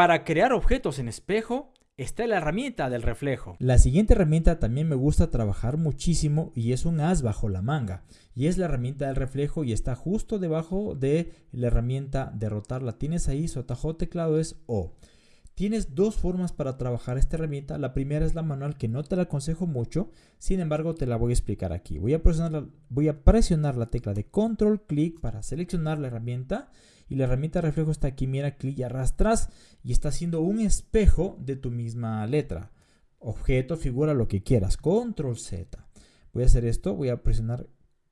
Para crear objetos en espejo, está la herramienta del reflejo. La siguiente herramienta también me gusta trabajar muchísimo y es un as bajo la manga. Y es la herramienta del reflejo y está justo debajo de la herramienta de rotar. La tienes ahí, su atajo teclado es O. Tienes dos formas para trabajar esta herramienta. La primera es la manual que no te la aconsejo mucho, sin embargo te la voy a explicar aquí. Voy a presionar la, voy a presionar la tecla de control clic para seleccionar la herramienta y la herramienta reflejo está aquí, mira, clic y arrastras y está haciendo un espejo de tu misma letra. Objeto, figura, lo que quieras. Control Z. Voy a hacer esto, voy a presionar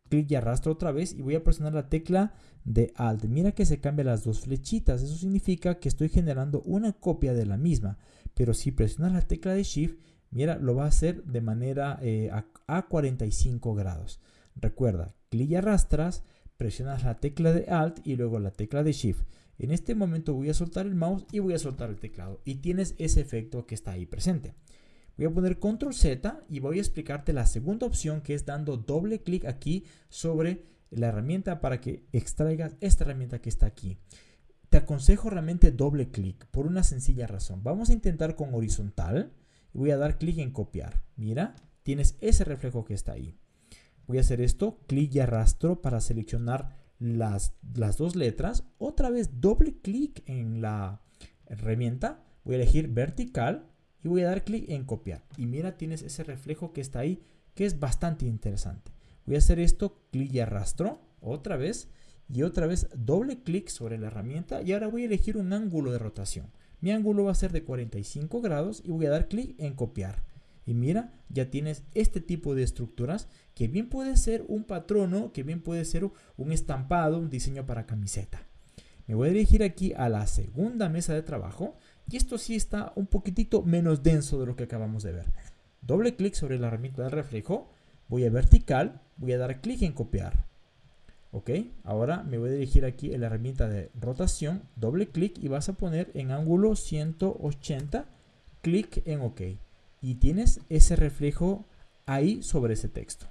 clic y arrastro otra vez y voy a presionar la tecla de Alt. Mira que se cambian las dos flechitas. Eso significa que estoy generando una copia de la misma. Pero si presionas la tecla de Shift, mira, lo va a hacer de manera eh, a, 45 grados. Recuerda, clic y arrastras, presionas la tecla de Alt y luego la tecla de Shift. En este momento voy a soltar el mouse y voy a soltar el teclado. Y tienes ese efecto que está ahí presente. Voy a poner control Z y voy a explicarte la segunda opción que es dando doble clic aquí sobre la herramienta para que extraigas esta herramienta que está aquí. Te aconsejo realmente doble clic por una sencilla razón. Vamos a intentar con horizontal voy a dar clic en copiar. Mira, tienes ese reflejo que está ahí. Voy a hacer esto, clic y arrastro para seleccionar las, las dos letras. Otra vez doble clic en la herramienta. Voy a elegir vertical y voy a dar clic en copiar. Y mira, tienes ese reflejo que está ahí, que es bastante interesante. Voy a hacer esto, clic y arrastro, otra vez, y otra vez doble clic sobre la herramienta y ahora voy a elegir un ángulo de rotación. Mi ángulo va a ser de 45 grados y voy a dar clic en copiar. Y mira, ya tienes este tipo de estructuras que bien puede ser un patrono, que bien puede ser un estampado, un diseño para camiseta. Me voy a dirigir aquí a la segunda mesa de trabajo y esto sí está un poquitito menos denso de lo que acabamos de ver. Doble clic sobre la herramienta de reflejo, voy a vertical, voy a dar clic en copiar. Ok, ahora me voy a dirigir aquí a la herramienta de rotación, doble clic y vas a poner en ángulo 180, clic en OK. Y tienes ese reflejo ahí sobre ese texto.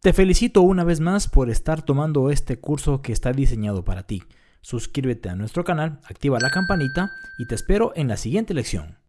Te felicito una vez más por estar tomando este curso que está diseñado para ti. Suscríbete a nuestro canal, activa la campanita y te espero en la siguiente lección.